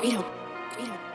Cuidado, cuidado.